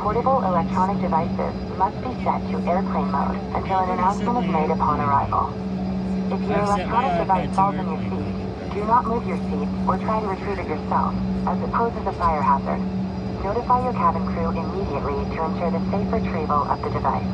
portable electronic devices must be set to airplane mode until an announcement is made upon arrival. If your electronic device falls on your seat, do not move your seat or try to retrieve it yourself, as it poses a fire hazard. Notify your cabin crew immediately to ensure the safe retrieval of the device.